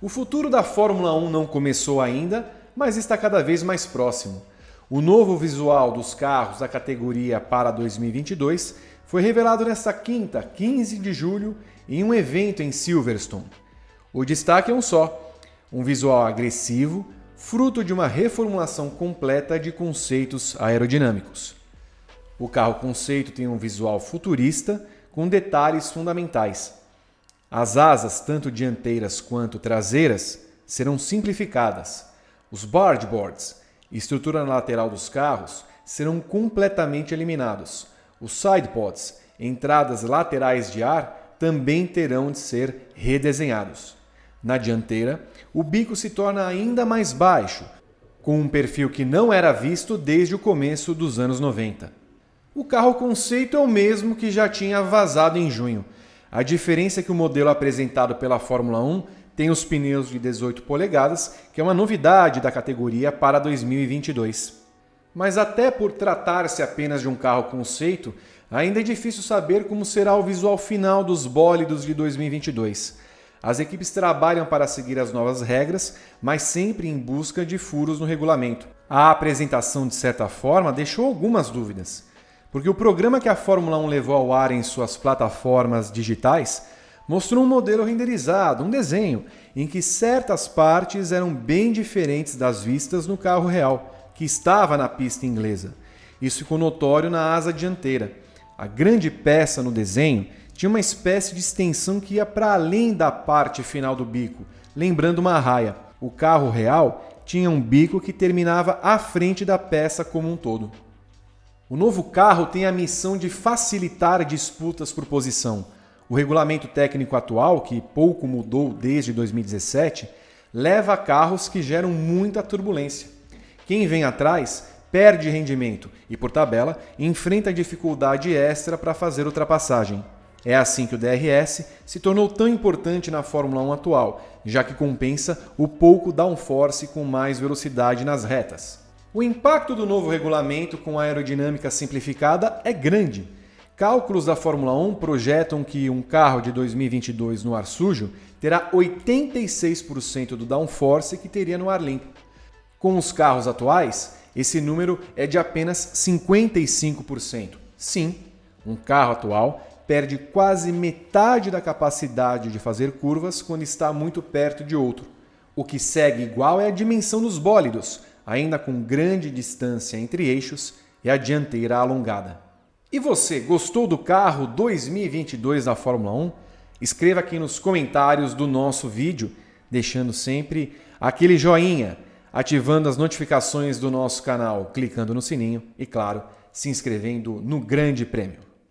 O futuro da Fórmula 1 não começou ainda, mas está cada vez mais próximo. O novo visual dos carros da categoria para 2022 foi revelado nesta quinta, 15 de julho, em um evento em Silverstone. O destaque é um só: um visual agressivo, fruto de uma reformulação completa de conceitos aerodinâmicos. O carro conceito tem um visual futurista com detalhes fundamentais. As asas, tanto dianteiras quanto traseiras, serão simplificadas. Os bargeboards, estrutura lateral dos carros, serão completamente eliminados. Os sidepods, entradas laterais de ar, também terão de ser redesenhados. Na dianteira, o bico se torna ainda mais baixo, com um perfil que não era visto desde o começo dos anos 90. O carro conceito é o mesmo que já tinha vazado em junho, a diferença é que o modelo apresentado pela Fórmula 1 tem os pneus de 18 polegadas, que é uma novidade da categoria para 2022. Mas até por tratar-se apenas de um carro conceito, ainda é difícil saber como será o visual final dos bólidos de 2022. As equipes trabalham para seguir as novas regras, mas sempre em busca de furos no regulamento. A apresentação, de certa forma, deixou algumas dúvidas. Porque o programa que a Fórmula 1 levou ao ar em suas plataformas digitais mostrou um modelo renderizado, um desenho, em que certas partes eram bem diferentes das vistas no carro real, que estava na pista inglesa. Isso ficou notório na asa dianteira. A grande peça no desenho tinha uma espécie de extensão que ia para além da parte final do bico, lembrando uma raia. O carro real tinha um bico que terminava à frente da peça como um todo. O novo carro tem a missão de facilitar disputas por posição. O regulamento técnico atual, que pouco mudou desde 2017, leva a carros que geram muita turbulência. Quem vem atrás perde rendimento e, por tabela, enfrenta dificuldade extra para fazer ultrapassagem. É assim que o DRS se tornou tão importante na Fórmula 1 atual, já que compensa o pouco downforce com mais velocidade nas retas. O impacto do novo regulamento com a aerodinâmica simplificada é grande. Cálculos da Fórmula 1 projetam que um carro de 2022 no ar sujo terá 86% do downforce que teria no ar limpo. Com os carros atuais, esse número é de apenas 55%. Sim, um carro atual perde quase metade da capacidade de fazer curvas quando está muito perto de outro. O que segue igual é a dimensão dos bólidos, ainda com grande distância entre eixos e a dianteira alongada. E você, gostou do carro 2022 da Fórmula 1? Escreva aqui nos comentários do nosso vídeo, deixando sempre aquele joinha, ativando as notificações do nosso canal, clicando no sininho e, claro, se inscrevendo no Grande Prêmio.